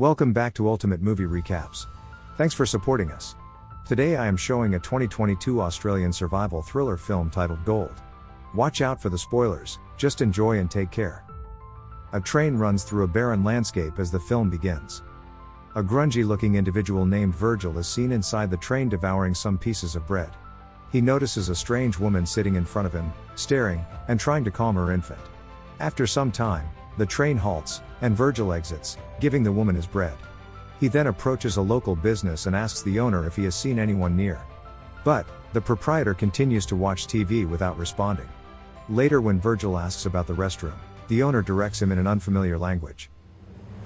Welcome back to Ultimate Movie Recaps. Thanks for supporting us. Today I am showing a 2022 Australian survival thriller film titled Gold. Watch out for the spoilers, just enjoy and take care. A train runs through a barren landscape as the film begins. A grungy looking individual named Virgil is seen inside the train devouring some pieces of bread. He notices a strange woman sitting in front of him, staring, and trying to calm her infant. After some time, the train halts, and Virgil exits, giving the woman his bread. He then approaches a local business and asks the owner if he has seen anyone near. But, the proprietor continues to watch TV without responding. Later, when Virgil asks about the restroom, the owner directs him in an unfamiliar language.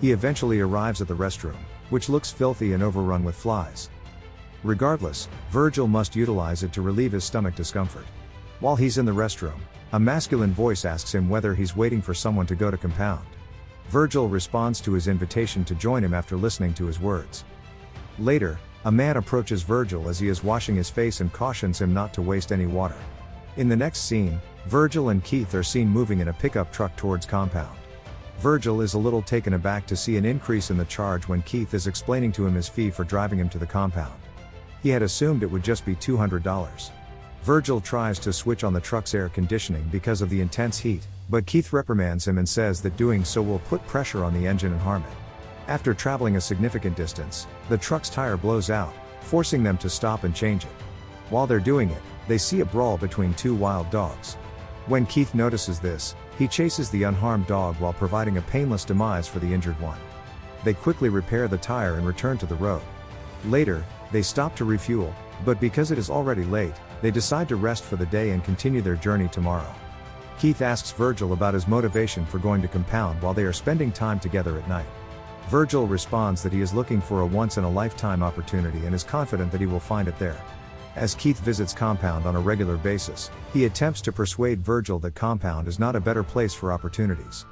He eventually arrives at the restroom, which looks filthy and overrun with flies. Regardless, Virgil must utilize it to relieve his stomach discomfort. While he's in the restroom, a masculine voice asks him whether he's waiting for someone to go to compound. Virgil responds to his invitation to join him after listening to his words. Later, a man approaches Virgil as he is washing his face and cautions him not to waste any water. In the next scene, Virgil and Keith are seen moving in a pickup truck towards compound. Virgil is a little taken aback to see an increase in the charge when Keith is explaining to him his fee for driving him to the compound. He had assumed it would just be $200. Virgil tries to switch on the truck's air conditioning because of the intense heat, but Keith reprimands him and says that doing so will put pressure on the engine and harm it. After traveling a significant distance, the truck's tire blows out, forcing them to stop and change it. While they're doing it, they see a brawl between two wild dogs. When Keith notices this, he chases the unharmed dog while providing a painless demise for the injured one. They quickly repair the tire and return to the road. Later, they stop to refuel, but because it is already late, they decide to rest for the day and continue their journey tomorrow. Keith asks Virgil about his motivation for going to compound while they are spending time together at night. Virgil responds that he is looking for a once in a lifetime opportunity and is confident that he will find it there. As Keith visits Compound on a regular basis, he attempts to persuade Virgil that Compound is not a better place for opportunities.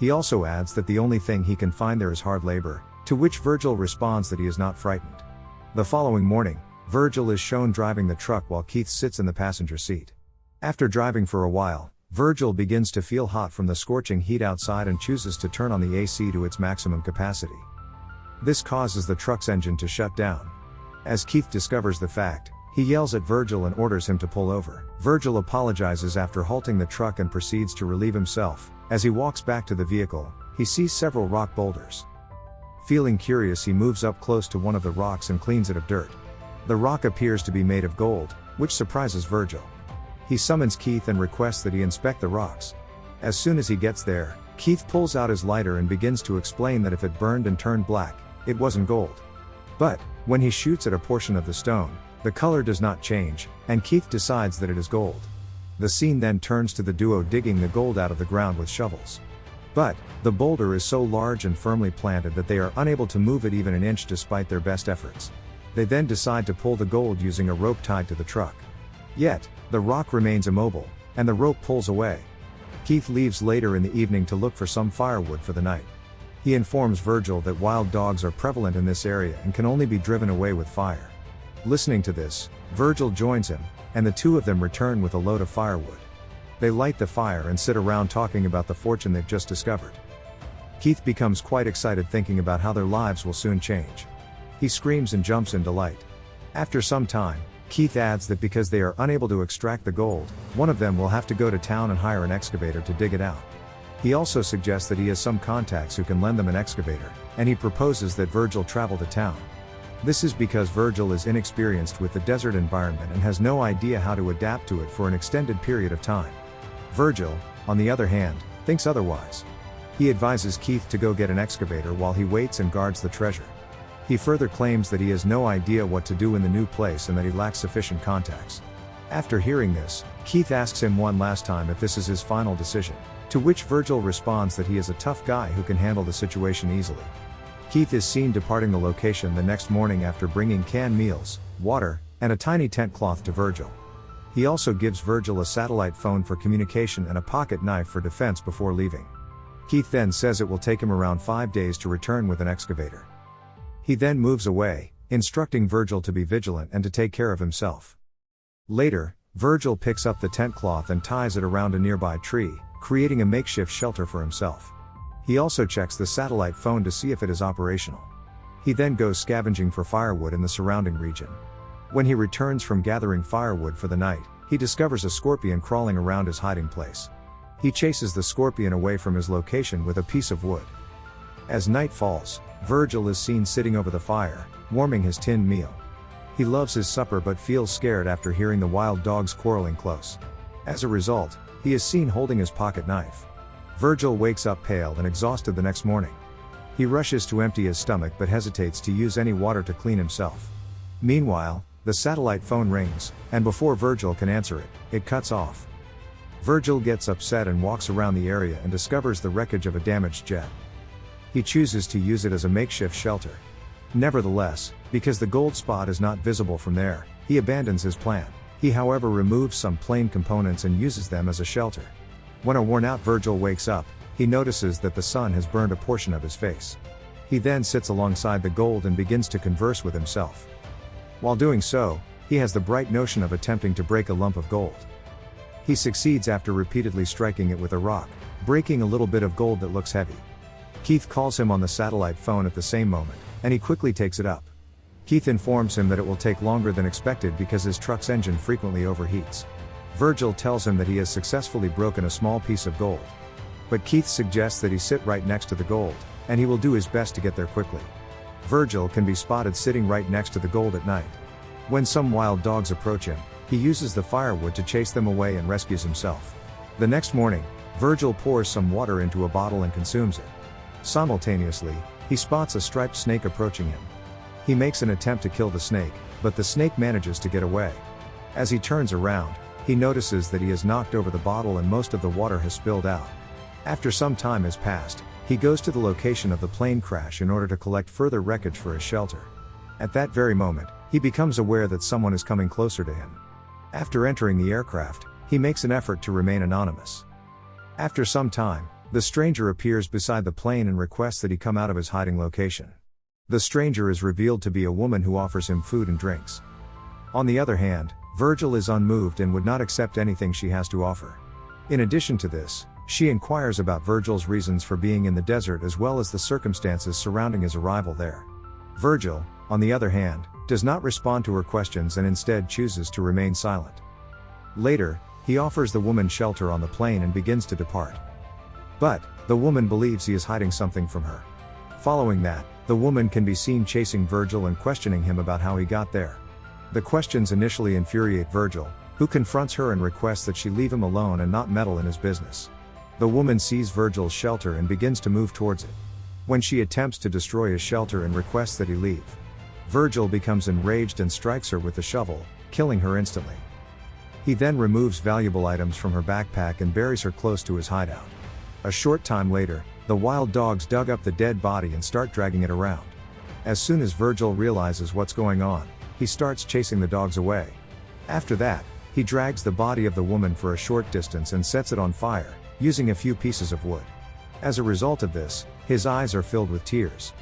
He also adds that the only thing he can find there is hard labor, to which Virgil responds that he is not frightened. The following morning, Virgil is shown driving the truck while Keith sits in the passenger seat. After driving for a while, Virgil begins to feel hot from the scorching heat outside and chooses to turn on the AC to its maximum capacity. This causes the truck's engine to shut down. As Keith discovers the fact, he yells at Virgil and orders him to pull over. Virgil apologizes after halting the truck and proceeds to relieve himself. As he walks back to the vehicle, he sees several rock boulders. Feeling curious, he moves up close to one of the rocks and cleans it of dirt. The rock appears to be made of gold, which surprises Virgil. He summons Keith and requests that he inspect the rocks. As soon as he gets there, Keith pulls out his lighter and begins to explain that if it burned and turned black, it wasn't gold. But, when he shoots at a portion of the stone, the color does not change, and Keith decides that it is gold. The scene then turns to the duo digging the gold out of the ground with shovels. But, the boulder is so large and firmly planted that they are unable to move it even an inch despite their best efforts. They then decide to pull the gold using a rope tied to the truck. Yet, the rock remains immobile, and the rope pulls away. Keith leaves later in the evening to look for some firewood for the night. He informs Virgil that wild dogs are prevalent in this area and can only be driven away with fire. Listening to this, Virgil joins him, and the two of them return with a load of firewood. They light the fire and sit around talking about the fortune they've just discovered. Keith becomes quite excited thinking about how their lives will soon change. He screams and jumps in delight. After some time, Keith adds that because they are unable to extract the gold, one of them will have to go to town and hire an excavator to dig it out. He also suggests that he has some contacts who can lend them an excavator, and he proposes that Virgil travel to town. This is because Virgil is inexperienced with the desert environment and has no idea how to adapt to it for an extended period of time. Virgil, on the other hand, thinks otherwise. He advises Keith to go get an excavator while he waits and guards the treasure. He further claims that he has no idea what to do in the new place and that he lacks sufficient contacts. After hearing this, Keith asks him one last time if this is his final decision, to which Virgil responds that he is a tough guy who can handle the situation easily. Keith is seen departing the location the next morning after bringing canned meals, water, and a tiny tent cloth to Virgil. He also gives Virgil a satellite phone for communication and a pocket knife for defense before leaving. Keith then says it will take him around five days to return with an excavator. He then moves away, instructing Virgil to be vigilant and to take care of himself. Later, Virgil picks up the tent cloth and ties it around a nearby tree, creating a makeshift shelter for himself. He also checks the satellite phone to see if it is operational. He then goes scavenging for firewood in the surrounding region. When he returns from gathering firewood for the night, he discovers a scorpion crawling around his hiding place. He chases the scorpion away from his location with a piece of wood. As night falls, Virgil is seen sitting over the fire, warming his tinned meal. He loves his supper but feels scared after hearing the wild dogs quarreling close. As a result, he is seen holding his pocket knife. Virgil wakes up pale and exhausted the next morning. He rushes to empty his stomach but hesitates to use any water to clean himself. Meanwhile, the satellite phone rings, and before Virgil can answer it, it cuts off. Virgil gets upset and walks around the area and discovers the wreckage of a damaged jet. He chooses to use it as a makeshift shelter. Nevertheless, because the gold spot is not visible from there, he abandons his plan. He however removes some plane components and uses them as a shelter. When a worn out Virgil wakes up, he notices that the sun has burned a portion of his face. He then sits alongside the gold and begins to converse with himself. While doing so, he has the bright notion of attempting to break a lump of gold. He succeeds after repeatedly striking it with a rock, breaking a little bit of gold that looks heavy. Keith calls him on the satellite phone at the same moment, and he quickly takes it up. Keith informs him that it will take longer than expected because his truck's engine frequently overheats. Virgil tells him that he has successfully broken a small piece of gold. But Keith suggests that he sit right next to the gold, and he will do his best to get there quickly. Virgil can be spotted sitting right next to the gold at night. When some wild dogs approach him, he uses the firewood to chase them away and rescues himself. The next morning, Virgil pours some water into a bottle and consumes it. Simultaneously, he spots a striped snake approaching him. He makes an attempt to kill the snake, but the snake manages to get away. As he turns around, he notices that he has knocked over the bottle and most of the water has spilled out. After some time has passed, he goes to the location of the plane crash in order to collect further wreckage for his shelter. At that very moment, he becomes aware that someone is coming closer to him. After entering the aircraft, he makes an effort to remain anonymous. After some time, the stranger appears beside the plane and requests that he come out of his hiding location. The stranger is revealed to be a woman who offers him food and drinks. On the other hand, Virgil is unmoved and would not accept anything she has to offer. In addition to this, she inquires about Virgil's reasons for being in the desert as well as the circumstances surrounding his arrival there. Virgil, on the other hand, does not respond to her questions and instead chooses to remain silent. Later, he offers the woman shelter on the plane and begins to depart. But, the woman believes he is hiding something from her. Following that, the woman can be seen chasing Virgil and questioning him about how he got there. The questions initially infuriate Virgil, who confronts her and requests that she leave him alone and not meddle in his business. The woman sees Virgil's shelter and begins to move towards it. When she attempts to destroy his shelter and requests that he leave, Virgil becomes enraged and strikes her with the shovel, killing her instantly. He then removes valuable items from her backpack and buries her close to his hideout. A short time later, the wild dogs dug up the dead body and start dragging it around. As soon as Virgil realizes what's going on, he starts chasing the dogs away. After that, he drags the body of the woman for a short distance and sets it on fire, using a few pieces of wood. As a result of this, his eyes are filled with tears.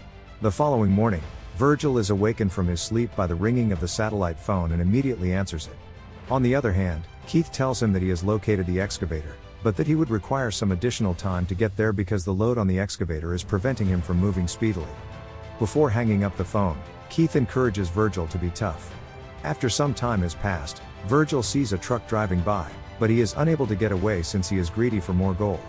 The following morning, Virgil is awakened from his sleep by the ringing of the satellite phone and immediately answers it. On the other hand, Keith tells him that he has located the excavator, but that he would require some additional time to get there because the load on the excavator is preventing him from moving speedily. Before hanging up the phone, Keith encourages Virgil to be tough. After some time has passed, Virgil sees a truck driving by, but he is unable to get away since he is greedy for more gold.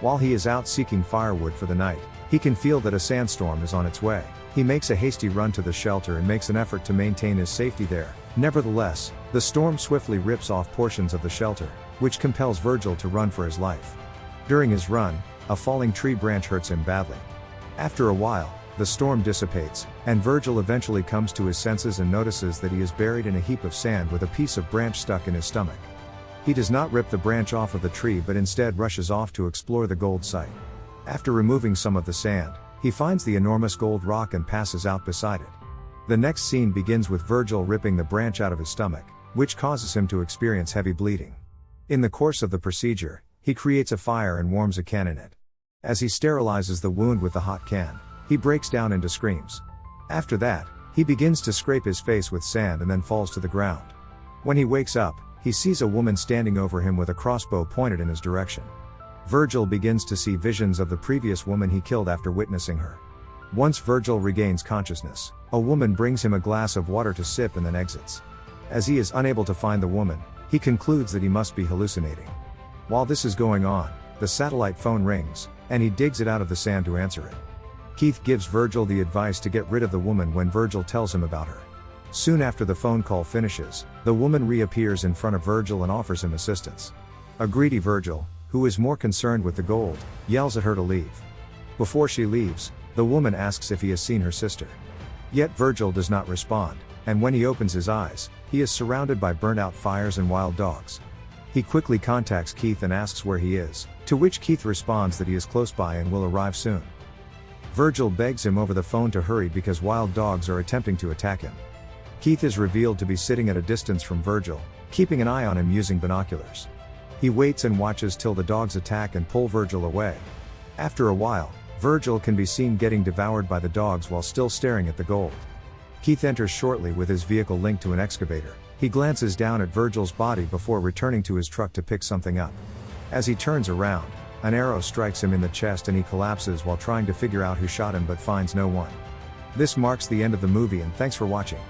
While he is out seeking firewood for the night, he can feel that a sandstorm is on its way. He makes a hasty run to the shelter and makes an effort to maintain his safety there. Nevertheless, the storm swiftly rips off portions of the shelter, which compels Virgil to run for his life. During his run, a falling tree branch hurts him badly. After a while, the storm dissipates, and Virgil eventually comes to his senses and notices that he is buried in a heap of sand with a piece of branch stuck in his stomach. He does not rip the branch off of the tree but instead rushes off to explore the gold site. After removing some of the sand, he finds the enormous gold rock and passes out beside it. The next scene begins with Virgil ripping the branch out of his stomach, which causes him to experience heavy bleeding. In the course of the procedure, he creates a fire and warms a can in it. As he sterilizes the wound with the hot can, he breaks down into screams. After that, he begins to scrape his face with sand and then falls to the ground. When he wakes up, he sees a woman standing over him with a crossbow pointed in his direction. Virgil begins to see visions of the previous woman he killed after witnessing her. Once Virgil regains consciousness, a woman brings him a glass of water to sip and then exits. As he is unable to find the woman, he concludes that he must be hallucinating. While this is going on, the satellite phone rings, and he digs it out of the sand to answer it. Keith gives Virgil the advice to get rid of the woman when Virgil tells him about her. Soon after the phone call finishes, the woman reappears in front of Virgil and offers him assistance. A greedy Virgil, who is more concerned with the gold, yells at her to leave. Before she leaves, the woman asks if he has seen her sister. Yet Virgil does not respond, and when he opens his eyes, he is surrounded by burnt out fires and wild dogs. He quickly contacts Keith and asks where he is, to which Keith responds that he is close by and will arrive soon. Virgil begs him over the phone to hurry because wild dogs are attempting to attack him. Keith is revealed to be sitting at a distance from Virgil, keeping an eye on him using binoculars. He waits and watches till the dogs attack and pull Virgil away. After a while, Virgil can be seen getting devoured by the dogs while still staring at the gold. Keith enters shortly with his vehicle linked to an excavator. He glances down at Virgil's body before returning to his truck to pick something up. As he turns around, an arrow strikes him in the chest and he collapses while trying to figure out who shot him but finds no one. This marks the end of the movie and thanks for watching.